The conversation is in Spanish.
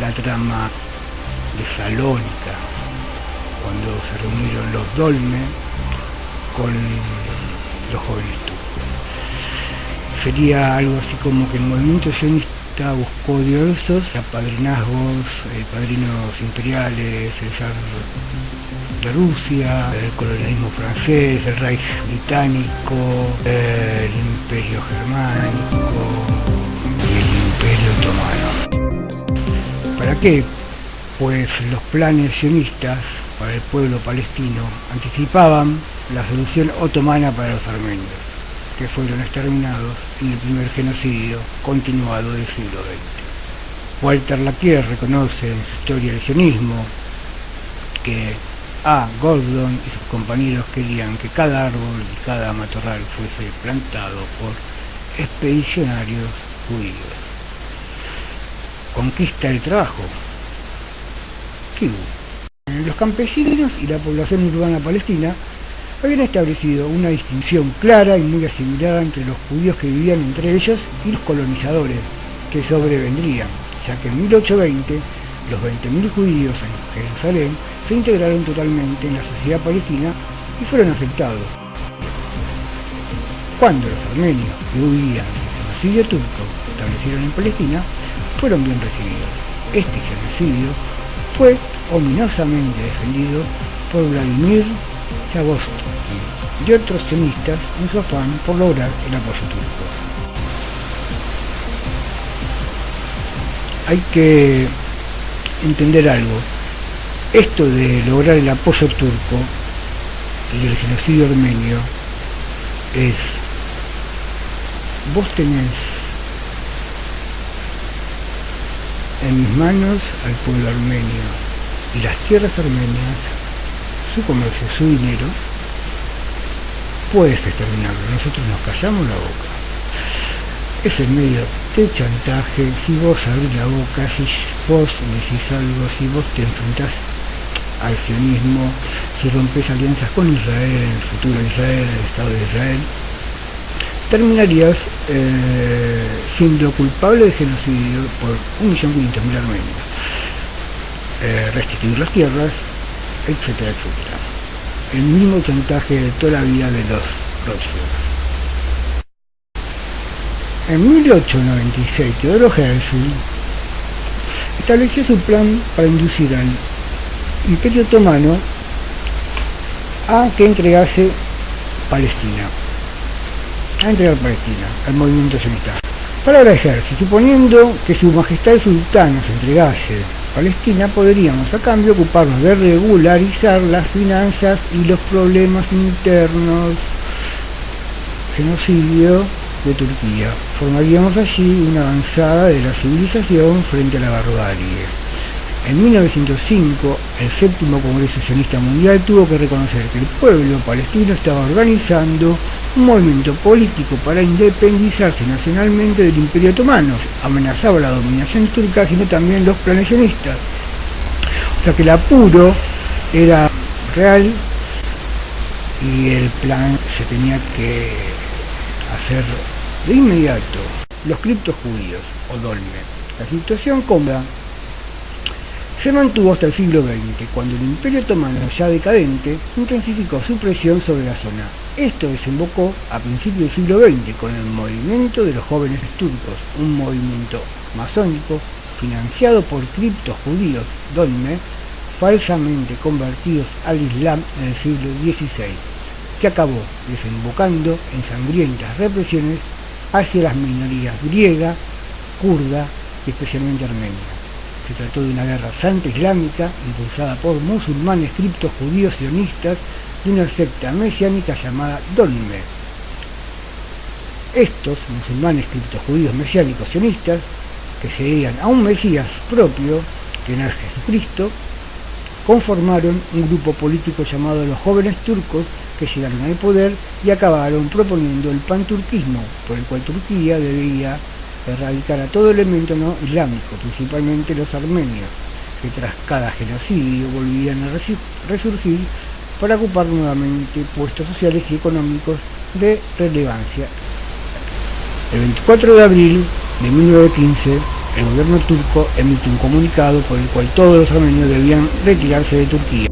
la trama de Salónica, cuando se reunieron los Dolme con los jóvenes turcos. Sería algo así como que el movimiento sionista buscó diversos apadrinazgos, eh, padrinos imperiales, el zar de Rusia, el colonialismo francés, el Reich británico, el imperio germánico y el imperio otomano. ¿Para qué? Pues los planes sionistas para el pueblo palestino anticipaban la solución otomana para los armenios, que fueron exterminados en el primer genocidio continuado del siglo XX. Walter Lapierre reconoce en su historia del sionismo que a. Gordon y sus compañeros querían que cada árbol y cada matorral fuese plantado por expedicionarios judíos. Conquista el trabajo. ¿Qué hubo? Los campesinos y la población urbana palestina habían establecido una distinción clara y muy asimilada entre los judíos que vivían entre ellos y los colonizadores que sobrevendrían, ya que en 1820 los 20.000 judíos en Jerusalén se integraron totalmente en la sociedad palestina y fueron afectados. Cuando los armenios que huían del genocidio turco se establecieron en Palestina, fueron bien recibidos. Este genocidio fue ominosamente defendido por Vladimir Zagosky y otros sionistas en su afán por lograr el apoyo turco. Hay que entender algo. Esto de lograr el apoyo turco y el genocidio armenio es, vos tenés en mis manos al pueblo armenio y las tierras armenias, su comercio, su dinero, puedes exterminarlo, nosotros nos callamos la boca. Es el medio de chantaje, si vos abrís la boca, si vos decís algo, si vos te enfrentás al sionismo, si rompes alianzas con Israel, el futuro de Israel, el Estado de Israel, terminarías eh, siendo culpable de genocidio por 1.500.000 armenios, eh, restituir las tierras, etcétera, etcétera. El mismo chantaje de toda la vida de los Rothschild. En 1896, Teodoro Herzl estableció su plan para inducir al Imperio Otomano a que entregase Palestina, a entregar Palestina al movimiento sionista. Palabra de ejército, suponiendo que su majestad el sultán nos entregase Palestina, podríamos a cambio ocuparnos de regularizar las finanzas y los problemas internos, genocidio de Turquía. Formaríamos allí una avanzada de la civilización frente a la barbarie. En 1905, el séptimo Congreso Sionista Mundial tuvo que reconocer que el pueblo palestino estaba organizando un movimiento político para independizarse nacionalmente del Imperio Otomano. Amenazaba la dominación turca, sino también los planes sionistas. O sea que el apuro era real y el plan se tenía que hacer de inmediato. Los criptos judíos, o dolme. La situación cómoda se mantuvo hasta el siglo XX, cuando el Imperio Otomano, ya decadente, intensificó su presión sobre la zona. Esto desembocó a principios del siglo XX con el movimiento de los jóvenes turcos, un movimiento masónico financiado por criptos judíos, dolme, falsamente convertidos al Islam en el siglo XVI, que acabó desembocando en sangrientas represiones hacia las minorías griega, kurda y especialmente armenia. Se trató de una guerra santa islámica impulsada por musulmanes criptos judíos sionistas de una secta mesiánica llamada Dolme. Estos musulmanes criptos judíos mesiánicos sionistas, que seguían a un Mesías propio, que no es Jesucristo, conformaron un grupo político llamado los jóvenes turcos que llegaron al poder y acabaron proponiendo el panturquismo, por el cual Turquía debía erradicar a todo elemento no islámico, principalmente los armenios, que tras cada genocidio volvían a resurgir para ocupar nuevamente puestos sociales y económicos de relevancia. El 24 de abril de 1915, el gobierno turco emite un comunicado por el cual todos los armenios debían retirarse de Turquía.